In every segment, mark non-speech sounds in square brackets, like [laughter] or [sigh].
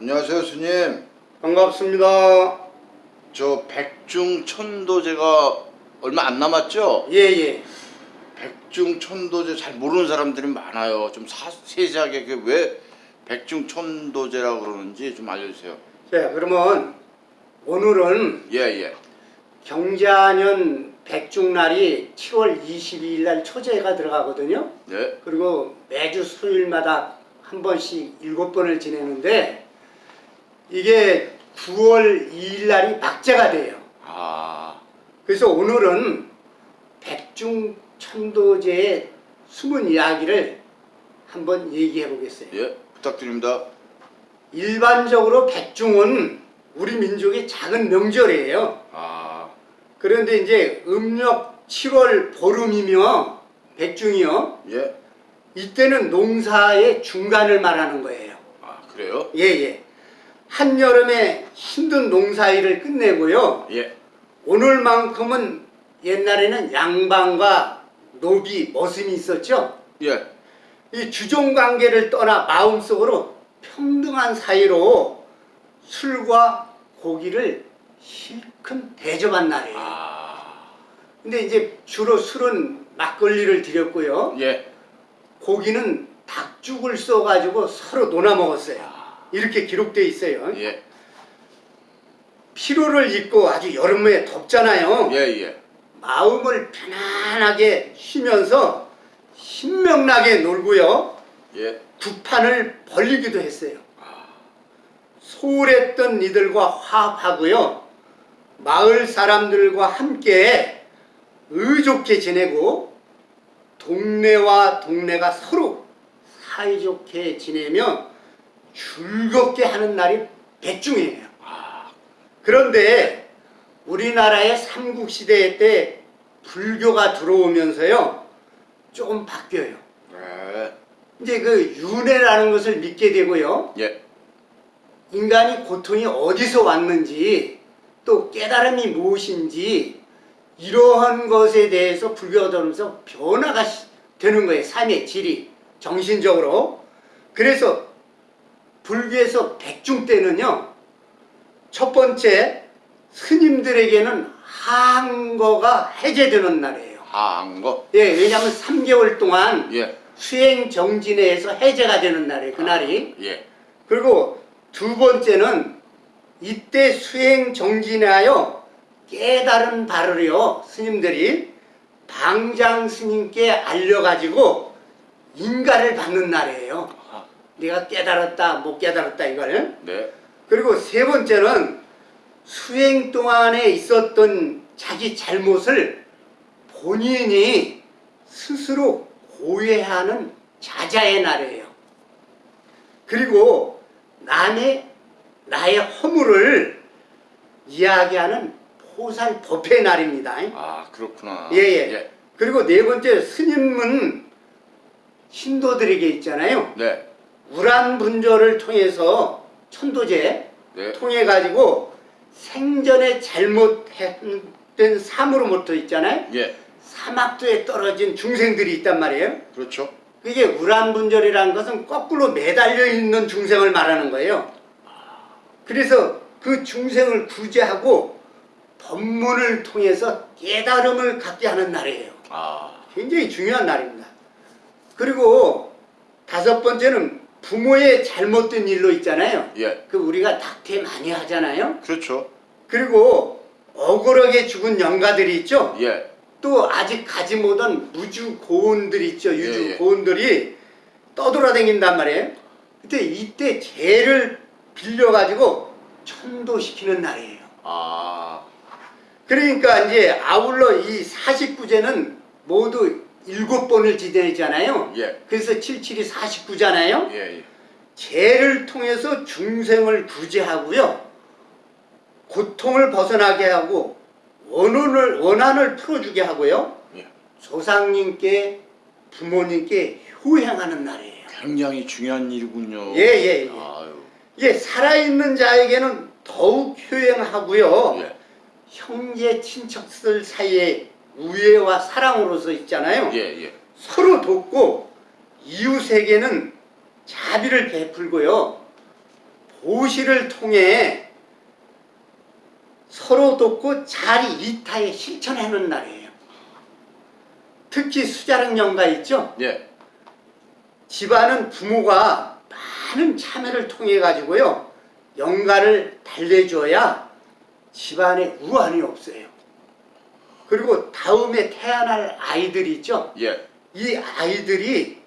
안녕하세요 스님 반갑습니다. 저 백중천도제가 얼마 안 남았죠? 예예. 백중천도제 잘 모르는 사람들이 많아요 좀 사, 세세하게 그왜 백중천도제라고 그러는지 좀 알려주세요 자 그러면 오늘은 예예 경자년 백중날이 7월 22일 날 초제가 들어가거든요. 예. 그리고 매주 수요일마다 한 번씩 일곱 번을 지내는데 이게 9월 2일 날이 막제가 돼요. 아 그래서 오늘은 백중 천도제의 숨은 이야기를 한번 얘기해 보겠어요. 예, 부탁드립니다 일반적으로 백중은 우리 민족의 작은 명절이에요. 아 그런데 이제 음력 7월 보름이며 백중이요. 예? 이때는 농사의 중간을 말하는 거예요. 아 그래요? 예 예. 한여름에 힘든 농사일을 끝내고요. 예 오늘만큼은 옛날에는 양반과 노비, 머슴이 있었죠. 예. 이 주종 관계를 떠나 마음속으로 평등한 사이로 술과 고기를 실컷 대접한 날이에요. 아 근데 이제 주로 술은 막걸리를 드렸고요. 예. 고기는 닭죽을 써가지고 서로 논아 먹었어요. 이렇게 기록되어 있어요. 예. 피로를 잊고 아주 여름에 덥잖아요. 예, 예. 마음을 편안하게 쉬면서 신명나게 놀고요. 예. 구판을 벌리기도 했어요. 소홀했던 이들과 화합하고요. 마을 사람들과 함께 의좋게 지내고 동네와 동네가 서로 사이좋게 지내며 즐겁게 하는 날이 백중이에요. 그런데 우리나라의 삼국시대 때 불교가 들어오면서요. 조금 바뀌어요. 네. 이제 그 윤회라는 것을 믿게 되고요. 예. 인간이 고통이 어디서 왔는지 또 깨달음이 무엇인지 이러한 것에 대해서 불교가 들어오면서 변화가 시- 되는 거예요. 삶의 질이 정신적으로. 그래서 불교에서 백중 때는요. 첫 번째 스님들에게는 한거가 해제되는 날이에요. 하한 거. 예, 왜냐하면 3개월 동안 예. 수행 정진에서 해제가 되는 날이에요. 그날이. 예. 그리고 두 번째는 이때 수행 정진하여 깨달은 바를요 스님들이 방장 스님께 알려가지고 인가를 받는 날이에요. 아, 내가 깨달았다 못 깨달았다 이거를. 네. 그리고 세 번째는 수행 동안에 있었던 자기 잘못을 본인이 스스로 고해하는 자자의 날이에요. 그리고 남의 나의 허물을 이야기하는 포살 법회 날입니다. 아, 그렇구나. 예, 예. 그리고 네 번째 스님은 신도들에게 있잖아요. 네. 우란 분조를 통해서 천도제 네. 통해 가지고 생전에 잘못했던 사물로부터 있잖아요. 예. 사막도에 떨어진 중생들이 있단 말이에요. 그렇죠. 그게 우란분절이라는 것은 거꾸로 매달려 있는 중생을 말하는 거예요. 그래서 그 중생을 구제하고 법문을 통해서 깨달음을 갖게 하는 날이에요. 아. 굉장히 중요한 날입니다. 그리고 다섯 번째는 부모의 잘못된 일로 있잖아요. 예. 그 우리가 낙태 많이 하잖아요. 그렇죠. 그리고 억울하게 죽은 영가들이 있죠. 예. 또 아직 가지 못한 무주 고운들 있죠. 유주 예, 예. 고운들이 떠돌아다닌단 말이에요. 그때 이때 죄를 빌려가지고 천도시키는 날이에요. 아. 그러니까 이제 아울러 이 49제는 모두 일곱 번을 지내잖아요. 예. 그래서 77이 49잖아요. 예. 예. 죄를 통해서 중생을 구제하고요. 고통을 벗어나게 하고 원한을, 원한을 풀어주게 하고요. 예. 조상님께 부모님께 효행하는 날이에요. 굉장히 중요한 일이군요. 예, 예, 예. 아유. 이게 살아있는 자에게는 더욱 효행하고요. 예. 형제 친척들 사이에 우애와 사랑으로서 있잖아요. 예, 예. 서로 돕고 이웃에게는 자비를 베풀고요. 보시를 통해 서로 돕고 잘 이타에 실천하는 날이에요. 특히 수자랑 영가 있죠? 예. 집안은 부모가 많은 참여를 통해 가지고요 영가를 달래줘야 집안에 우환이 없어요. 그리고 다음에 태어날 아이들이 있죠. 예. 이 아이들이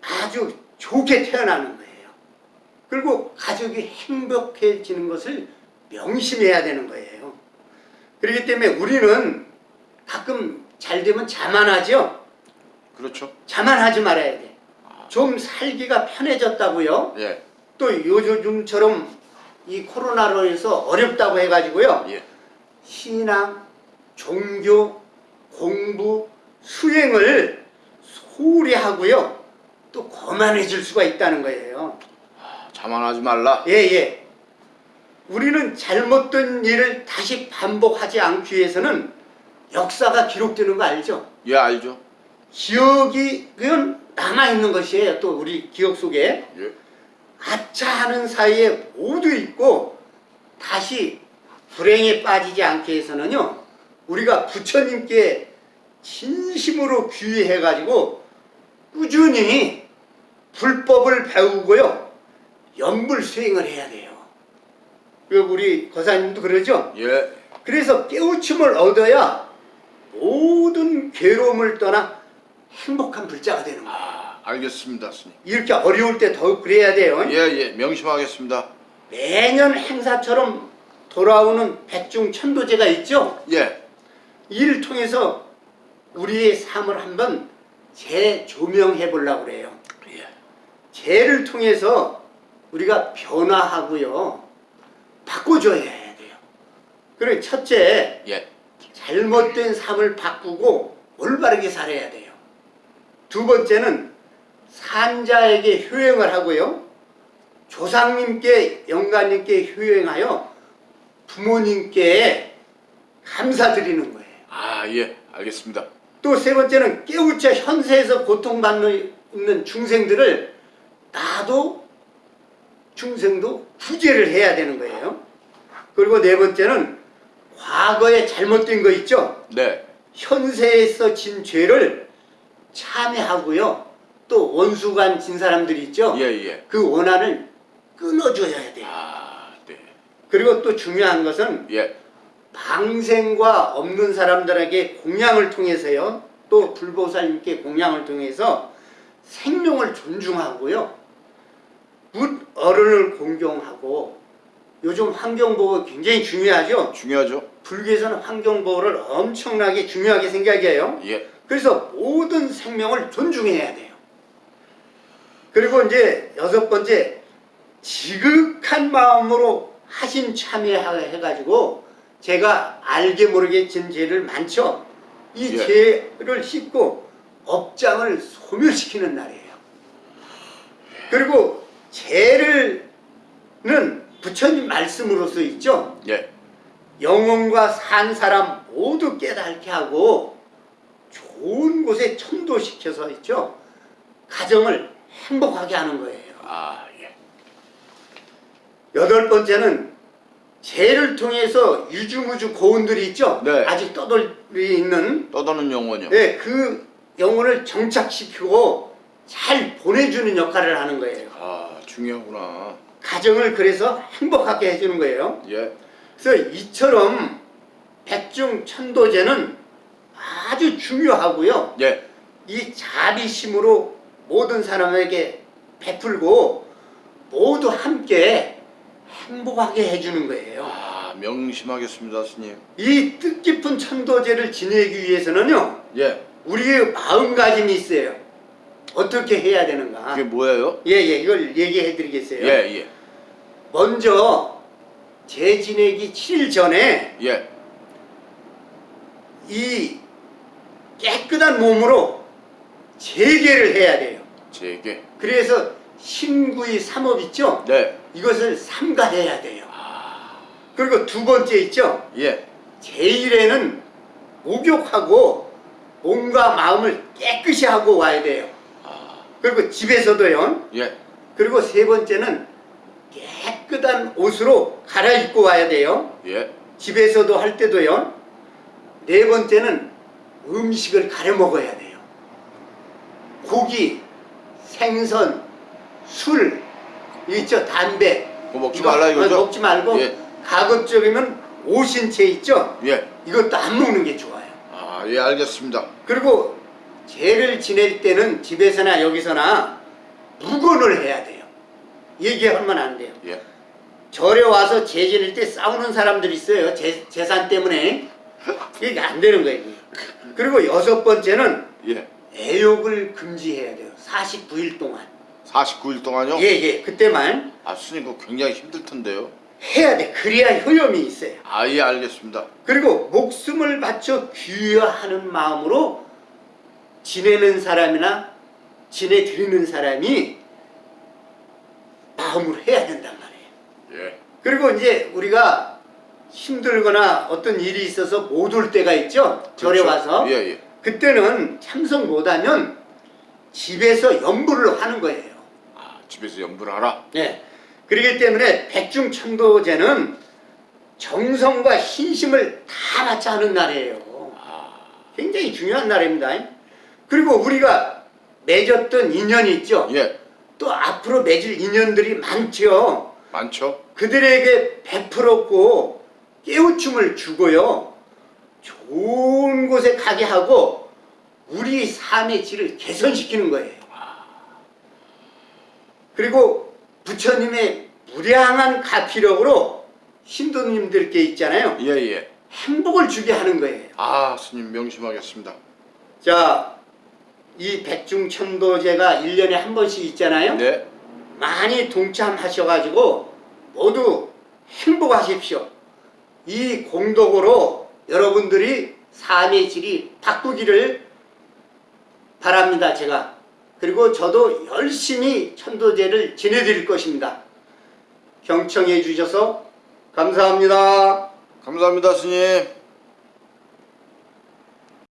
아주 좋게 태어나는 거예요. 그리고 가족이 행복해지는 것을 명심해야 되는 거예요. 그렇기 때문에 우리는 가끔 잘 되면 자만하죠. 그렇죠. 자만하지 말아야 돼. 좀 살기가 편해졌다고요. 예. 또 요즘처럼 이 코로나로 해서 어렵다고 해가지고요. 예. 신앙, 종교, 공부, 수행을 소홀히 하고요. 또 거만해질 수가 있다는 거예요. 자만하지 말라. 예, 예. 우리는 잘못된 일을 다시 반복하지 않기 위해서는 역사가 기록되는 거 알죠? 예, 알죠. 기억이 그건 남아있는 것이에요. 또 우리 기억 속에. 예. 아차 하는 사이에 모두 있고 다시 불행에 빠지지 않게 해서는요 우리가 부처님께 진심으로 귀의해 가지고 꾸준히 불법을 배우고요 연불 수행을 해야 돼요 그 우리 거사님도 그러죠 예. 그래서 깨우침을 얻어야 모든 괴로움을 떠나 행복한 불자가 되는 거예요 아, 알겠습니다, 스님. 이렇게 어려울 때 더욱 그래야 돼요 예, 예. 명심하겠습니다. 매년 행사처럼 돌아오는 백중 천도제가 있죠. 예. 이를 통해서 우리의 삶을 한번 재조명해 보려고 그래요. 예. 재를 통해서 우리가 변화하고요. 바꿔줘야 돼요. 그리고 첫째, 예. 잘못된 삶을 바꾸고 올바르게 살아야 돼요. 두 번째는 산자에게 효행을 하고요. 조상님께 영가님께 효행하여 부모님께 감사드리는 거예요. 아, 예. 알겠습니다. 또 세 번째는 깨우쳐 현세에서 고통받는 중생들을 나도 중생도 구제를 해야 되는 거예요. 그리고 네 번째는 과거에 잘못된 거 있죠? 네. 현세에서 진 죄를 참회하고요. 또 원수간 진 사람들이 있죠? 예, 예. 그 원한을 끊어줘야 돼요. 아, 네. 그리고 또 중요한 것은 예. 방생과 없는 사람들에게 공양을 통해서요. 또 불보살님께 공양을 통해서 생명을 존중하고요. 묻 어른을 공경하고 요즘 환경보호 굉장히 중요하죠. 중요하죠. 불교에서는 환경보호를 엄청나게 중요하게 생각해요. 예. 그래서 모든 생명을 존중해야 돼요. 그리고 이제 여섯 번째 지극한 마음으로 하신 참여해가지고 제가 알게 모르게 진 죄를 많죠. 이 예. 죄를 씻고 업장을 소멸시키는 날이에요. 그리고 죄를는 부처님 말씀으로서 있죠. 예. 영혼과 산 사람 모두 깨닫게 하고 좋은 곳에 천도시켜서 있죠. 가정을 행복하게 하는 거예요. 아, 예. 여덟 번째는 죄를 통해서 유주무주 고운들이 있죠. 네. 아직 떠돌이 있는 떠도는 영혼이요. 네, 그 영혼을 정착시키고 잘 보내주는 역할을 하는 거예요. 아, 중요하구나. 가정을 그래서 행복하게 해주는 거예요. 예. 그래서 이처럼 백중 천도제는 아주 중요하고요. 예. 이 자비심으로 모든 사람에게 베풀고 모두 함께 행복하게 해주는 거예요. 아, 명심하겠습니다, 스님. 이 뜻깊은 천도제를 지내기 위해서는요. 예. 우리의 마음가짐이 있어요. 어떻게 해야 되는가? 그게 뭐예요? 예, 예, 이걸 얘기해 드리겠어요. 예, 예. 먼저 제 지내기 7일 전에 예. 이 깨끗한 몸으로 재개를 해야 돼요. 제게. 그래서 신구이 삼업 있죠? 네. 이것을 삼가해야 돼요. 그리고 두 번째 있죠? 예. 제일에는 목욕하고 몸과 마음을 깨끗이 하고 와야 돼요. 그리고 집에서도요. 예. 그리고 세 번째는 깨끗 깨끗한 옷으로 갈아입고 와야 돼요. 예. 집에서도 할 때도요. 네 번째는 음식을 가려 먹어야 돼요. 고기, 생선, 술, 있죠? 담배. 그거 먹지 이거 말라 이거죠? 먹지 말고 예. 가급적이면 오신채 있죠? 예. 이것도 안 먹는 게 좋아요. 아, 예, 알겠습니다. 그리고 죄를 지낼 때는 집에서나 여기서나 묵언을 해야 돼요. 얘기하면 안 돼요. 예. 절에 와서 제 지낼 때 싸우는 사람들이 있어요. 재, 재산 때문에. [laughs] 이게 안 되는 거예요. 그리고 여섯 번째는 예. 애욕을 금지해야 돼요. 49일 동안. 49일 동안요? 예, 예. 그때만 아, 스님 그거 굉장히 힘들 텐데요. 해야 돼. 그래야 효염이 있어요. 아, 예, 알겠습니다. 그리고 목숨을 바쳐 귀화하는 마음으로 지내는 사람이나 지내드리는 사람이 마음으로 해야 된단 말이에요. 예. 그리고 이제 우리가 힘들거나 어떤 일이 있어서 못 올 때가 있죠. 절에 그렇죠. 와서. 예, 예. 그때는 참석 못하면 집에서 연부를 하는 거예요. 아, 집에서 연부를 하라. 네. 그렇기 때문에 백중천도제는 정성과 신심을 다 바쳐 하는 날이에요. 아, 굉장히 중요한 날입니다. 그리고 우리가 맺었던 인연이 있죠. 예. 또 앞으로 맺을 인연들이 많죠. 많죠? 그들에게 베풀었고 깨우침을 주고요. 좋은 곳에 가게 하고 우리 삶의 질을 개선시키는 거예요. 그리고 부처님의 무량한 가피력으로 신도님들께 있잖아요. 예, 예. 행복을 주게 하는 거예요. 아, 스님 명심하겠습니다. 자, 이 백중천도제가 1년에 한 번씩 있잖아요. 네. 많이 동참하셔가지고 모두 행복하십시오. 이 공덕으로 여러분들이 삶의 질이 바꾸기를 바랍니다. 제가. 그리고 저도 열심히 천도제를 지내드릴 것입니다. 경청해 주셔서 감사합니다. 감사합니다, 스님.